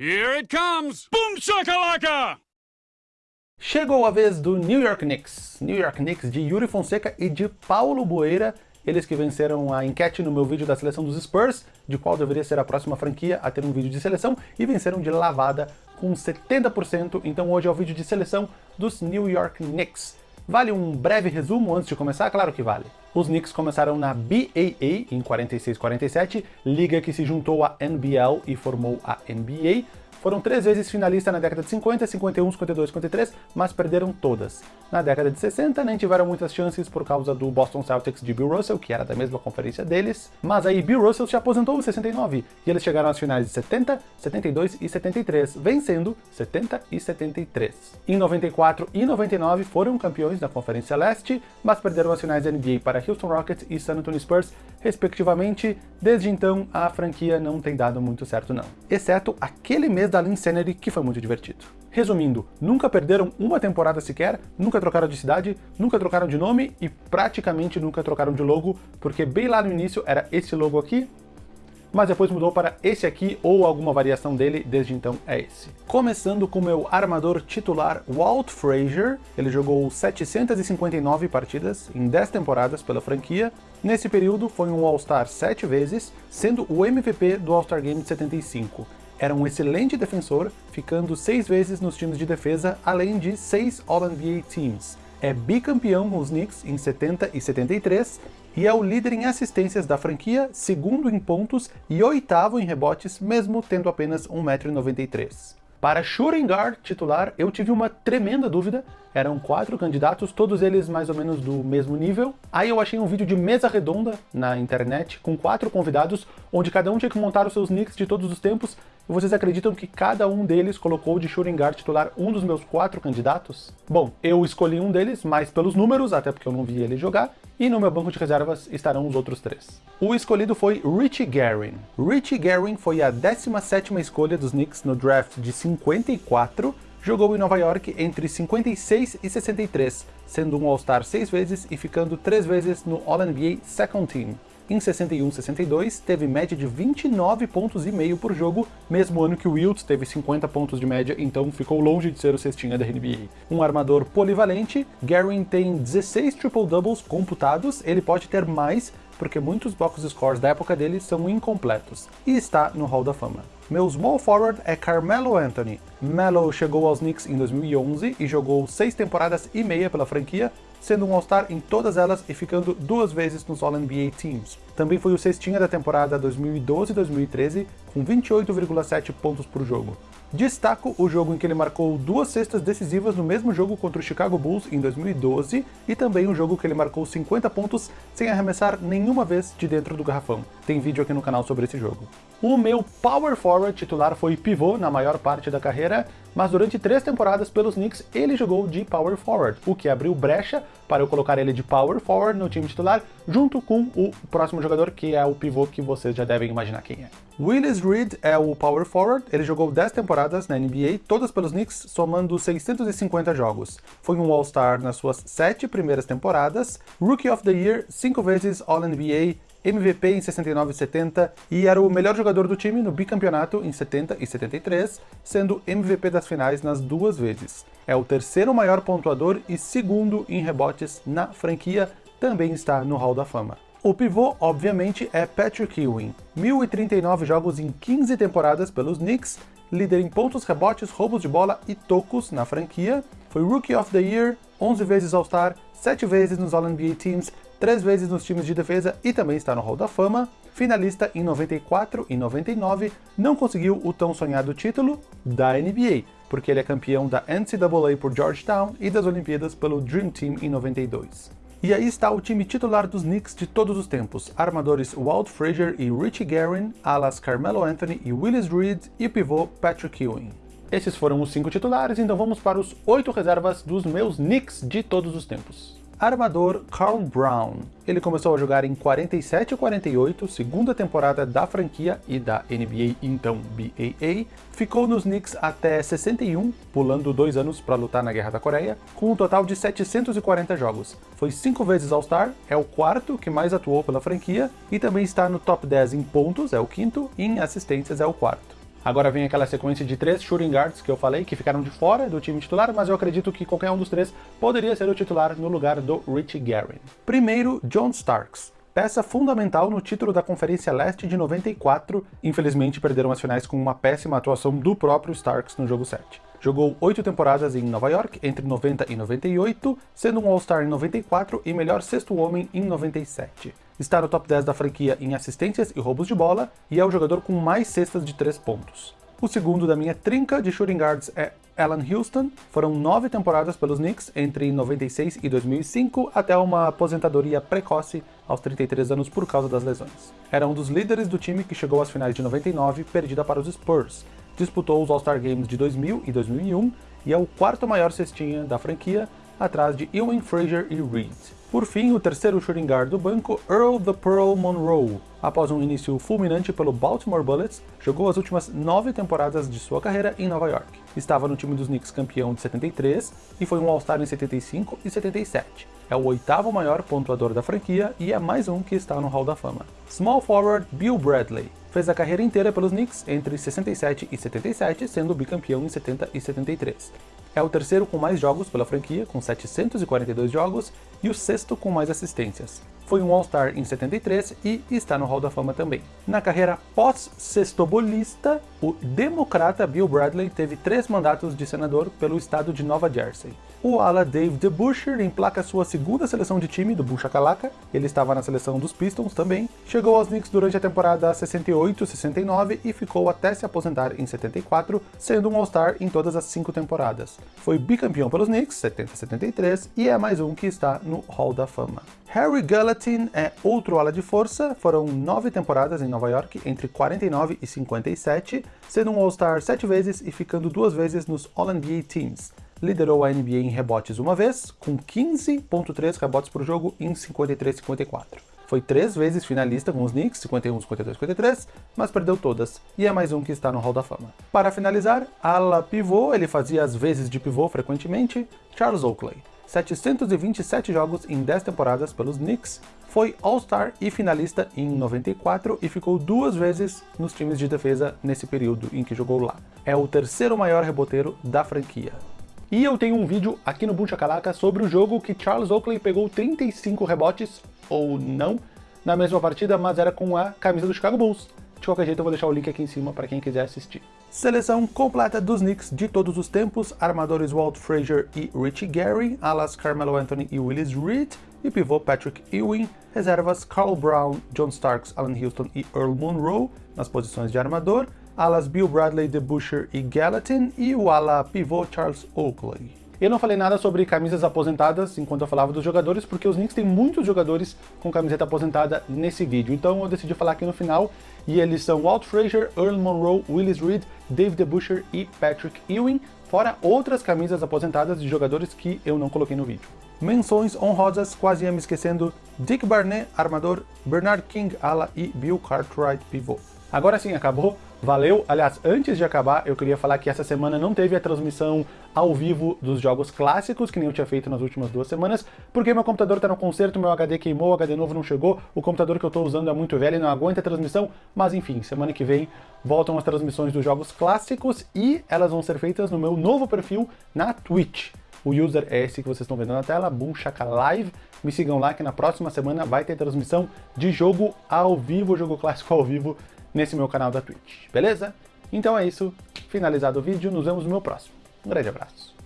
Here it comes! Boom shakalaka! Chegou a vez do New York Knicks. New York Knicks de Yuri Fonseca e de Paulo Boeira, eles que venceram a enquete no meu vídeo da seleção dos Spurs, de qual deveria ser a próxima franquia a ter um vídeo de seleção, e venceram de lavada com 70%, então hoje é o vídeo de seleção dos New York Knicks. Vale um breve resumo antes de começar? Claro que vale. Os Knicks começaram na BAA em 46-47, liga que se juntou à NBL e formou a NBA, foram três vezes finalistas na década de 50, 51, 52, 53, mas perderam todas. Na década de 60 nem tiveram muitas chances por causa do Boston Celtics de Bill Russell, que era da mesma conferência deles, mas aí Bill Russell se aposentou em 69, e eles chegaram às finais de 70, 72 e 73, vencendo 70 e 73. Em 94 e 99 foram campeões da Conferência Leste, mas perderam as finais da NBA para Houston Rockets e San Antonio Spurs, respectivamente. Desde então, a franquia não tem dado muito certo não. Exceto aquele mês da Linsanity, que foi muito divertido. Resumindo, nunca perderam uma temporada sequer, nunca trocaram de cidade, nunca trocaram de nome e praticamente nunca trocaram de logo, porque bem lá no início era esse logo aqui, mas depois mudou para esse aqui ou alguma variação dele, desde então é esse. Começando com meu armador titular Walt Frazier, ele jogou 759 partidas em 10 temporadas pela franquia, nesse período foi um All-Star 7 vezes, sendo o MVP do All-Star Game de 75. Era um excelente defensor, ficando 6 vezes nos times de defesa, além de 6 All-NBA Teams. É bicampeão com os Knicks em 70 e 73, e é o líder em assistências da franquia, segundo em pontos e oitavo em rebotes, mesmo tendo apenas 1,93m. Para shooting guard titular, eu tive uma tremenda dúvida. Eram quatro candidatos, todos eles mais ou menos do mesmo nível. Aí eu achei um vídeo de mesa redonda na internet, com quatro convidados, onde cada um tinha que montar os seus nicks de todos os tempos. Vocês acreditam que cada um deles colocou de shooting titular um dos meus quatro candidatos? Bom, eu escolhi um deles, mais pelos números, até porque eu não vi ele jogar, e no meu banco de reservas estarão os outros três. O escolhido foi Richie Guerin. Richie Guerin foi a 17ª escolha dos Knicks no draft de 54, jogou em Nova York entre 56 e 63, sendo um All-Star seis vezes e ficando três vezes no All-NBA Second Team. Em 61-62, teve média de 29 pontos e meio por jogo, mesmo ano que o Wilt teve 50 pontos de média, então ficou longe de ser o cestinha da NBA. Um armador polivalente, Garin tem 16 triple-doubles computados, ele pode ter mais, porque muitos box scores da época dele são incompletos, e está no Hall da Fama. Meu small forward é Carmelo Anthony. Melo chegou aos Knicks em 2011 e jogou seis temporadas e meia pela franquia, sendo um All-Star em todas elas e ficando duas vezes nos All-NBA Teams. Também foi o cestinha da temporada 2012-2013, com 28,7 pontos por jogo. Destaco o jogo em que ele marcou duas cestas decisivas no mesmo jogo contra o Chicago Bulls em 2012 e também um jogo que ele marcou 50 pontos sem arremessar nenhuma vez de dentro do garrafão. Tem vídeo aqui no canal sobre esse jogo. O meu power forward titular foi pivô na maior parte da carreira, mas durante três temporadas pelos Knicks ele jogou de power forward, o que abriu brecha para eu colocar ele de power forward no time titular, junto com o próximo jogador que é o pivô que vocês já devem imaginar quem é. Willis Reed é o power forward, ele jogou 10 temporadas na NBA, todas pelos Knicks, somando 650 jogos. Foi um All-Star nas suas sete primeiras temporadas, Rookie of the Year, cinco vezes All-NBA, MVP em 69 e 70 e era o melhor jogador do time no bicampeonato em 70 e 73, sendo MVP das finais nas duas vezes. É o terceiro maior pontuador e segundo em rebotes na franquia, também está no Hall da Fama. O pivô, obviamente, é Patrick Ewing. 1.039 jogos em 15 temporadas pelos Knicks, líder em pontos, rebotes, roubos de bola e tocos na franquia. Foi Rookie of the Year, 11 vezes All-Star, 7 vezes nos All-NBA Teams, 3 vezes nos times de defesa e também está no Hall da Fama. Finalista em 94 e 99, não conseguiu o tão sonhado título da NBA, porque ele é campeão da NCAA por Georgetown e das Olimpíadas pelo Dream Team em 92. E aí está o time titular dos Knicks de todos os tempos, armadores Walt Frazier e Richie Guerin, alas Carmelo Anthony e Willis Reed e pivô Patrick Ewing. Esses foram os cinco titulares, então vamos para os oito reservas dos meus Knicks de todos os tempos. Armador Carl Brown. Ele começou a jogar em 47 e 48, segunda temporada da franquia e da NBA, então BAA. Ficou nos Knicks até 61, pulando dois anos para lutar na Guerra da Coreia, com um total de 740 jogos. Foi cinco vezes All-Star, é o quarto que mais atuou pela franquia, e também está no top 10 em pontos, é o quinto, e em assistências é o quarto. Agora vem aquela sequência de três shooting guards que eu falei, que ficaram de fora do time titular, mas eu acredito que qualquer um dos três poderia ser o titular no lugar do Rich Guerin. Primeiro, John Starks peça fundamental no título da Conferência Leste de 94, infelizmente perderam as finais com uma péssima atuação do próprio Starks no jogo 7. Jogou oito temporadas em Nova York, entre 90 e 98, sendo um All-Star em 94 e melhor sexto homem em 97. Está no top 10 da franquia em assistências e roubos de bola, e é o jogador com mais cestas de 3 pontos. O segundo da minha trinca de shooting guards é Alan Houston. Foram nove temporadas pelos Knicks entre 96 e 2005, até uma aposentadoria precoce aos 33 anos por causa das lesões. Era um dos líderes do time que chegou às finais de 99, perdida para os Spurs. Disputou os All-Star Games de 2000 e 2001 e é o quarto maior cestinha da franquia, atrás de Ewing Frazier e Reed. Por fim, o terceiro shooting guard do banco, Earl the Pearl Monroe. Após um início fulminante pelo Baltimore Bullets, jogou as últimas nove temporadas de sua carreira em Nova York. Estava no time dos Knicks campeão de 73 e foi um All-Star em 75 e 77. É o oitavo maior pontuador da franquia e é mais um que está no Hall da Fama. Small forward Bill Bradley. Fez a carreira inteira pelos Knicks entre 67 e 77, sendo bicampeão em 70 e 73. É o terceiro com mais jogos pela franquia, com 742 jogos, e o sexto com mais assistências. Foi um All-Star em 73 e está no Hall da Fama também. Na carreira pós-sextobolista, o democrata Bill Bradley teve três mandatos de senador pelo estado de Nova Jersey. O ala Dave DeBuscher emplaca sua segunda seleção de time do Buchakalaka, ele estava na seleção dos Pistons também, chegou aos Knicks durante a temporada 68-69 e ficou até se aposentar em 74, sendo um All-Star em todas as cinco temporadas. Foi bicampeão pelos Knicks, 70-73, e é mais um que está no Hall da Fama. Harry Gallatin é outro ala de força, foram nove temporadas em Nova York, entre 49 e 57, sendo um All-Star sete vezes e ficando duas vezes nos All-NBA Teams liderou a NBA em rebotes uma vez, com 15.3 rebotes por jogo em 53-54. Foi três vezes finalista com os Knicks, 51, 52, 53, mas perdeu todas, e é mais um que está no Hall da Fama. Para finalizar, ala pivô, ele fazia as vezes de pivô frequentemente, Charles Oakley. 727 jogos em 10 temporadas pelos Knicks, foi All-Star e finalista em 94 e ficou duas vezes nos times de defesa nesse período em que jogou lá. É o terceiro maior reboteiro da franquia. E eu tenho um vídeo aqui no Boom Chakalaka sobre o jogo que Charles Oakley pegou 35 rebotes, ou não, na mesma partida, mas era com a camisa do Chicago Bulls. De qualquer jeito eu vou deixar o link aqui em cima para quem quiser assistir. Seleção completa dos Knicks de todos os tempos, armadores Walt Frazier e Richie Gary, alas Carmelo Anthony e Willis Reed, e pivô Patrick Ewing, reservas Carl Brown, John Starks, Alan Houston e Earl Monroe nas posições de armador, alas Bill Bradley, DeBuscher e Gallatin, e o ala pivô Charles Oakley. Eu não falei nada sobre camisas aposentadas enquanto eu falava dos jogadores, porque os Knicks têm muitos jogadores com camiseta aposentada nesse vídeo. Então eu decidi falar aqui no final, e eles são Walt Frazier, Earl Monroe, Willis Reed, Dave DeBuscher e Patrick Ewing, fora outras camisas aposentadas de jogadores que eu não coloquei no vídeo. Menções honrosas, quase ia me esquecendo, Dick Barnett, armador, Bernard King, ala e Bill Cartwright, pivô. Agora sim, acabou. Valeu! Aliás, antes de acabar, eu queria falar que essa semana não teve a transmissão ao vivo dos jogos clássicos, que nem eu tinha feito nas últimas duas semanas, porque meu computador está no conserto, meu HD queimou, o HD novo não chegou, o computador que eu estou usando é muito velho e não aguenta a transmissão, mas enfim, semana que vem voltam as transmissões dos jogos clássicos e elas vão ser feitas no meu novo perfil na Twitch. O user é esse que vocês estão vendo na tela, Boom Live. Me sigam lá que na próxima semana vai ter transmissão de jogo ao vivo, jogo clássico ao vivo, nesse meu canal da Twitch, beleza? Então é isso, finalizado o vídeo, nos vemos no meu próximo. Um grande abraço.